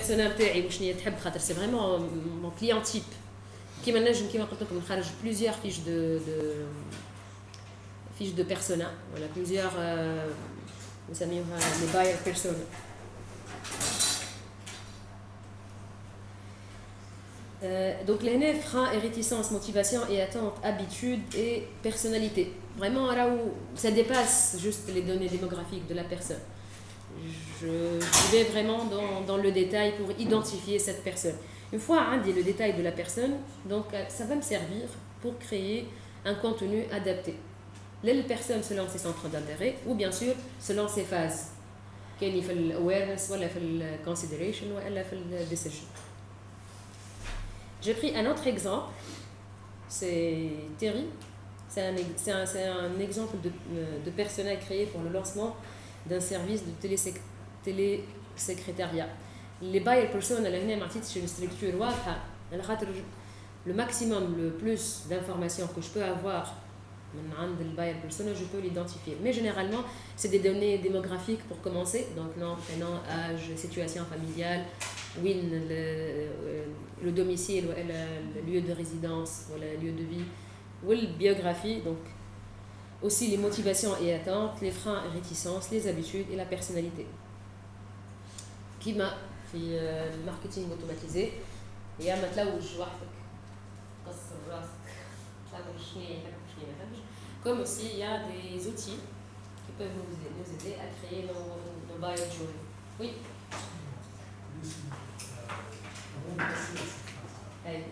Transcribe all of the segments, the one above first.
persona تاعي وشنو تحب خاطر سي فريمون مون كليون تيب كيما نجم كيما قلت لكم نخرج بليزيور فيش دو دو فيش دو بيرسونا ولا بليزيور نسميوها لي باير بيرسونا donc l'hna frein et réticence, motivation et attente, habitude et personnalité. Vraiment là où ça dépasse juste les données démographiques de la personne. Je, vais vraiment dans, dans, le détail pour identifier cette personne. Une fois hein, dit le détail de la personne, donc euh, ça va me servir pour créer un contenu adapté. La personne selon ses centres d'intérêt ou bien sûr selon ses phases. كاين في الاويرنس ولا في الكونسيدريشن ولا في الديسيجن j'ai pris un autre exemple, c'est Terry. C'est un, un, un, exemple de, euh, de, personnel créé pour le lancement d'un service de télésécrétariat. Les buyer personnes, c'est une structure le maximum, le plus d'informations que je peux avoir je peux l'identifier. Mais généralement, c'est des données démographiques pour commencer, donc nom, prénom, âge, situation familiale, win, le, euh, le domicile, le, lieu de résidence, le lieu de vie, ou la biographie, aussi les motivations et attentes, les freins et réticences, les habitudes et la personnalité. Qui m'a fait le marketing automatisé et à maintenant où je vois comme aussi il y a des outils qui peuvent nous aider, à créer nos, nos bio Oui. Hey.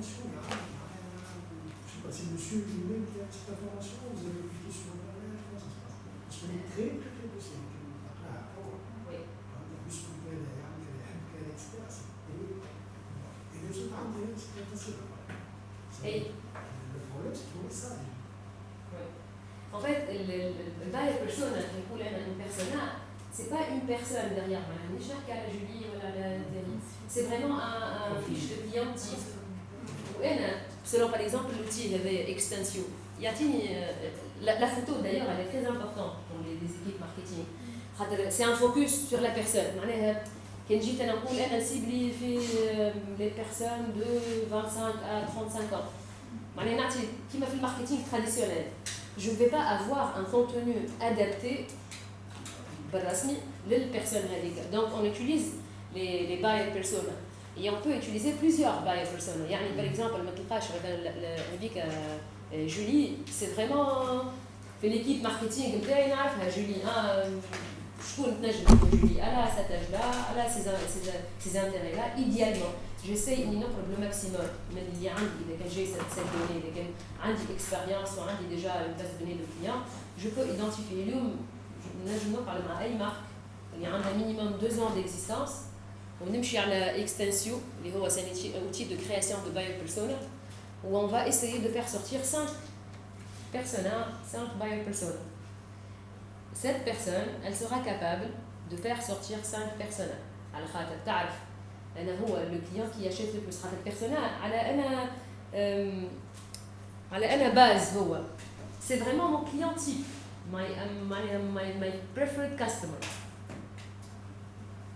Je ne sais pas si monsieur lui-même qui a cette information, vous avez cliqué sur Internet, comment ça se passe Parce qu'on est très très très possible. Oui. Puisque vous pouvez aller à etc. Et les autres c'est. Et le problème, c'est trouver ça. En fait, le, le, le personne, une persona, c'est pas une personne derrière. Voilà, la Julie, voilà, la C'est vraiment un, un fiche de client type. Selon par exemple l'outil il y avait Extension, euh, la, la photo d'ailleurs elle est très importante pour les, équipes marketing. C'est un focus sur la personne. Quand je dis elle cible les euh, personnes de 25 à 35 ans. Qui m'a fait le marketing traditionnel Je ne vais pas avoir un contenu adapté les personnes Donc on utilise les, les buyer personas et on peut utiliser plusieurs buyer persona يعني par exemple ما تلقاش مثلا هذيك جولي سي فريمون في ليكيب ماركتينغ نتاعي نعرفها جولي شكون تنجم تكون جولي على cet âge là على ces intérêts là idéalement j'essaie اني نقرب لو ماكسيموم من اللي عندي اذا كان جاي سيت دوني اذا كان عندي اكسبيريونس وعندي ديجا اون باس دوني دو كليون جو بو ايدنتيفي اليوم نجم نقعد مع اي مارك اللي عندها مينيموم 2 ans d'existence ونمشي على اكستنسيو اللي هو سي un outil de création de buyer persona où on va essayer de faire sortir 5 personas, 5 buyer persona. Cette personne, elle sera capable de faire sortir 5 personas. على خاطر تعرف انا هو لو كليون كي يشيت لو بلوس خاطر بيرسونا على انا على انا باز هو سي فريمون مون كليون تيب my, um, my, my, my preferred customer.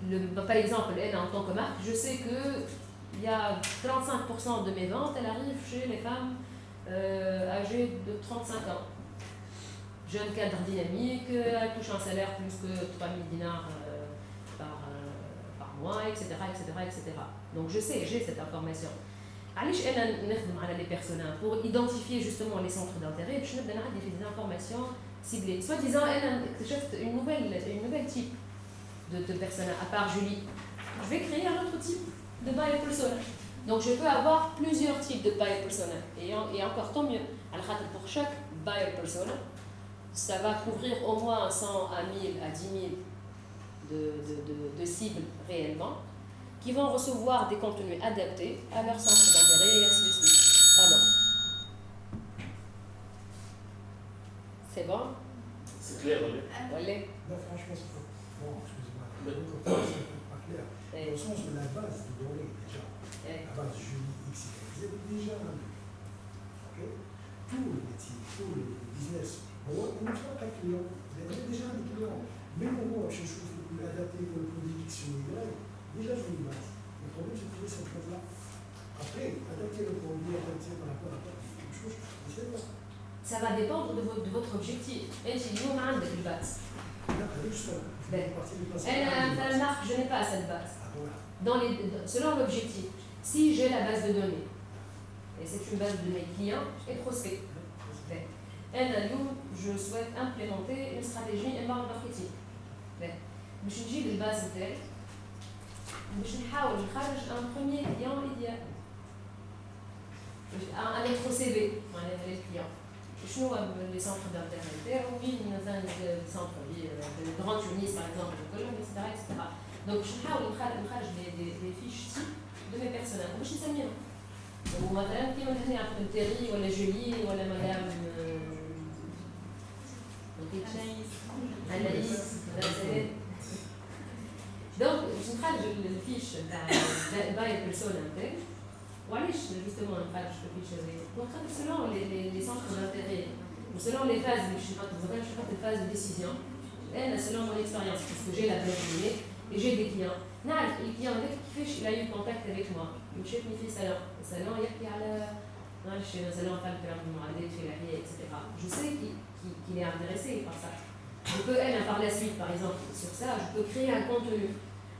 Le, par exemple, elle, en tant que marque, je sais que il y a 35% de mes ventes, elles arrivent chez les femmes euh, âgées de 35 ans. Jeune cadre dynamique, elle touche un salaire plus que 3000 dinars euh, par, euh, par mois, etc., etc., etc. Donc je sais, j'ai cette information. علاش انا نخدم على لي بيرسونا pour identifier justement les centres d'intérêt باش نبدا نعدي في des informations ciblées soit disant انا اكتشفت une nouvelle une nouvelle type de, de persona à part Julie. Je vais créer un autre type de buyer persona donc je peux avoir plusieurs types de buyer persona et, et encore tant mieux. Alors pour chaque buyer persona ça va couvrir au moins 100 à 1000 à 10 000 de, de, de, de cibles réellement qui vont recevoir des contenus adaptés à leur centre d'intérêt et ainsi de suite. Pardon. C'est bon? C'est clair. Non, franchement, c'est excusez-moi. C'est pas clair. Au sens de la base de données, déjà. La base Julie X, vous avez déjà un Tout le métier, tout le business. هو المشروع تاع الكليون ديجا عندي كليون ميم هو باش نشوف الادابتي ولا البروديكسيون يدير ديجا جو الباس البروبليم سي trouver cette chose là après adapter le produit adapter par rapport à quelque chose c'est là Ça va dépendre de votre, de votre objectif. انت اليوم عندك الباس. لا هذا justement Ben, partie du passé انا مثلا marque, je n'ai pas cette base. Ah, voilà Dans les, selon l'objectif, si j'ai la base de données, et c'est une base de mes clients et prospects, انا اليوم je souhaite implémenter une stratégie inbound marketing. باش نجيب الباز نتاعي باش نحاول نخرج ان بروميير كليون ايديال ان الكترو سي في معناها للكليون شنو هو لي سونتر دانتيري نتاعو وين مثلا سونتر جراند تونيس باغ اكزومبل كلهم اكسترا اكسترا دونك باش نحاول نخرج نخرج لي دي فيش تيب دو مي بيرسونال وباش نسميهم ومثلا كيما هنا عبد تيري ولا جولي ولا مدام اناليس مدام دونك باش نخرج الفيش تاع باي بيرسونا نتاعي وعلاش جوستومون نخرج الفيش هذايا دونك خاطر سيلون لي سونتر دانتيري وسيلون لي فاز اللي باش نحط مثلا باش نحط الفاز دو ديسيزيون انا سيلون مون اكسبيريونس باسكو جي لا بلان et j'ai des clients نعرف الكليون هذاك كيفاش il a eu contact avec moi وشافني في صالون الصالون يحكي على معلش صالون فهم في المعدات في الاحياء etc. Je sais qu'il est intéressé par ça. Je peux, elle, par la suite, par exemple, sur ça, je peux créer un contenu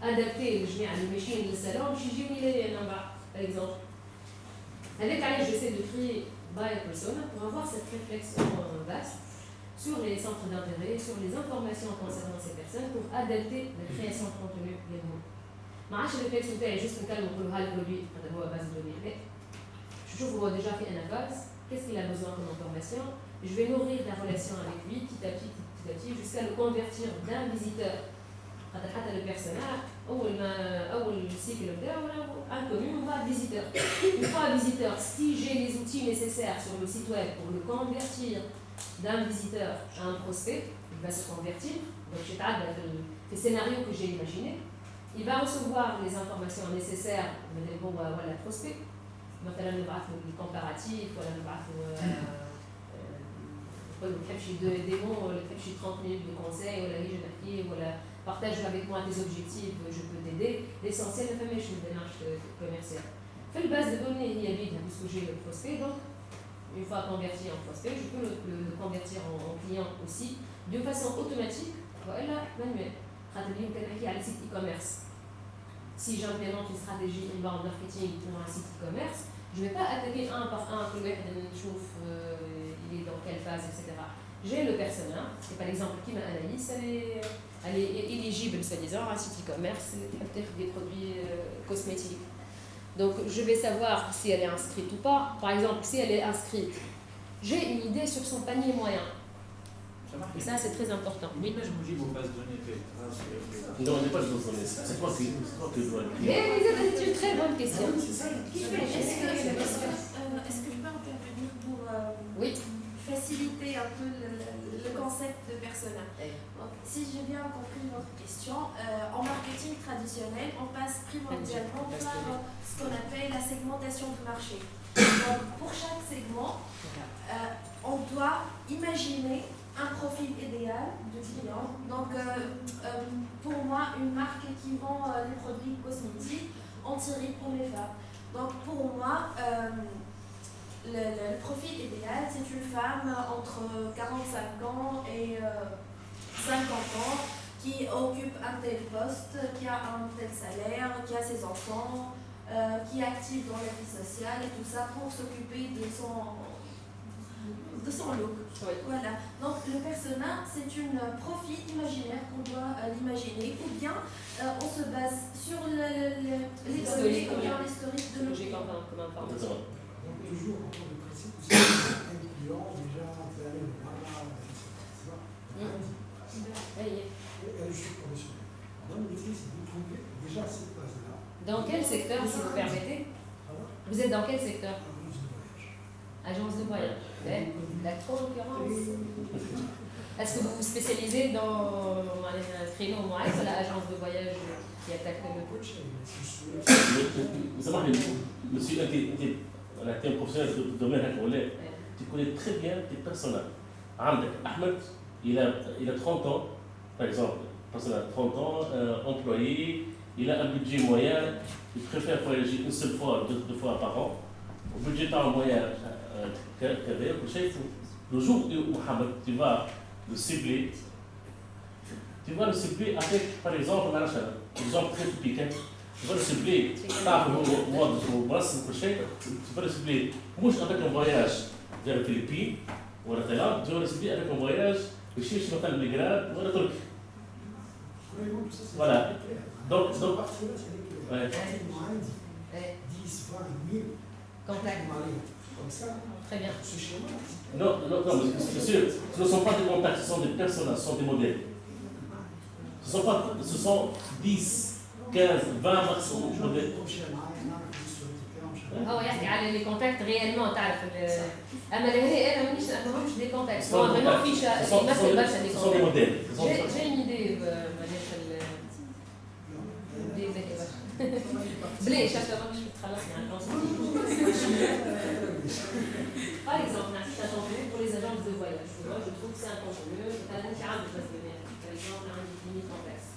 adapté, je mets à la machine, le salon, je dis, oui, par exemple. Avec elle, j'essaie de créer by persona pour avoir cette réflexion vaste sur les centres d'intérêt, sur les informations concernant ces personnes pour adapter la création de contenu également. ما عادش الريفلكس نتاعي جست نكلم نقول ها البرودوي هذا هو باز دوني لا je trouve déjà fait un base, qu'est-ce qu'il a besoin comme information, je vais nourrir la relation avec lui petit à petit, petit à petit, jusqu'à le convertir d'un visiteur. خاطر حتى le personnage, أول ما أول cycle نتاعو inconnu, on va visiteur. Une fois visiteur, si j'ai les outils nécessaires sur le site web pour le convertir d'un visiteur à un prospect, il va se convertir. Donc, je le scénario que j'ai imaginé. Il va recevoir les informations nécessaires de bon, voilà, prospect. مثلا نبعث له الكومباراتيف ولا نبعث له نحب شي ديمو ولا نحب شي 30 minutes de conseil ولا يجي نحكي ولا partage avec moi tes objectifs, je peux t'aider. L'essentiel, la femme une démarche euh, commerciale. Fait le base de données, il y a vide, puisque j'ai le prospect, donc une fois converti en prospect, je peux le, convertir en, client aussi, de façon automatique, voilà, manuelle. Stratégie qui à le site e-commerce. Si j'implémente une stratégie inbound marketing pour un site e-commerce, je ne vais pas attaquer un par un, je trouve euh, il est dans quelle phase, etc. J'ai le persona, et hein. par exemple, qui m'analyse, c'est euh, elle est, éligible soi-disant à un site e-commerce, peut-être des produits euh, cosmétiques. Donc je vais savoir si elle est inscrite ou pas. Par exemple, si elle est inscrite, j'ai une idée sur son panier moyen. Et ça, c'est très important. Oui, mais je me dis vos bases de données. Non, on n'est pas de données. C'est toi qui, dois le Mais c'est une très bonne question. Est-ce que, est-ce que je peux intervenir pour euh, Oui. faciliter un peu le concept de persona. Donc, Si j'ai bien compris votre question, euh, en marketing traditionnel, on passe primordialement par euh, ce qu'on appelle la segmentation du marché. Donc, pour chaque segment, euh, on doit imaginer un profil idéal de client. Donc, euh, pour moi, une marque qui vend des produits cosmétiques anti pour les femmes. Donc, pour moi, le, le- le profil idéal, c'est une femme entre 45 ans et euh, 50 ans qui occupe un tel poste, qui a un tel salaire, qui a ses enfants, euh, qui est active dans la vie sociale et tout ça pour s'occuper de son, de son look. Oui. Voilà. Donc le persona, c'est une profil imaginaire qu'on doit euh, l'imaginer ou bien euh, on se base sur le, le- le- les données L'historique, ou bien l'historique de Ce donc toujours en tant que principe, c'est un client déjà installé le blabla, etc. Elle est juste professionnelle. Dans le métier, si vous trouvez déjà cette base-là. Dans quel secteur, si vous permettez Vous êtes dans quel secteur Agence de voyage. Agence de voyage. La trop l'occurrence. Est-ce que vous vous spécialisez dans un créneau au ou l'agence de voyage qui attaque le coach Vous savez, monsieur, tu tu connais très bien tes personnages. Ahmed, il a, il a 30 ans, par exemple, personnage 30 ans, euh, employé, il a un budget moyen, il préfère voyager une seule fois, deux, deux fois par an. Euh, le budget par moyen, le jour où Mohamed, tu vas le cibler, tu vas le cibler avec, par exemple, un exemple très typique. Hein Hein. Tu vas le cibler par le mois de mars prochain, tu vas le cibler, moi avec un voyage vers les Philippines ou la Thaïlande, tu vas le cibler avec un voyage de chez مثلا بلغراد ولا تركيا. Voilà. Donc, donc, ouais. 10, 20 000 contacts. Comme ça. Très bien. Non, non, non, c'est sûr, ce ne sont pas des contacts, ce sont des personnages, ce sont des modèles. Ce sont, pas, ce sont 10, 15 20 مقسوم هو يحكي على لي كونتاكت ريالمون تعرف اما لهنا أنا مانيش ما نعملش دي كونتاكت هو فريمون فيش يمثل برشا دي كونتاكت جاي ايدي معناها في بلاش عشان ماكش تخلصني عن Par exemple, la chambre pour les agences de voyage. Moi, je trouve que c'est un peu mieux. Par exemple, j'ai un peu de Par exemple, j'ai un défini complexe.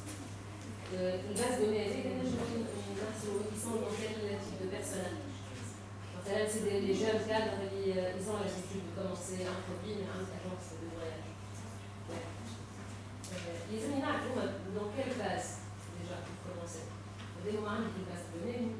Une base de données, ils sont dans quel type de personnage c'est des, jeunes cadres, ils ont l'habitude de commencer un produit, mais une agence de voyage. Les séminaires, dans quelle phase déjà pour commencer? Dès le moment où base de données,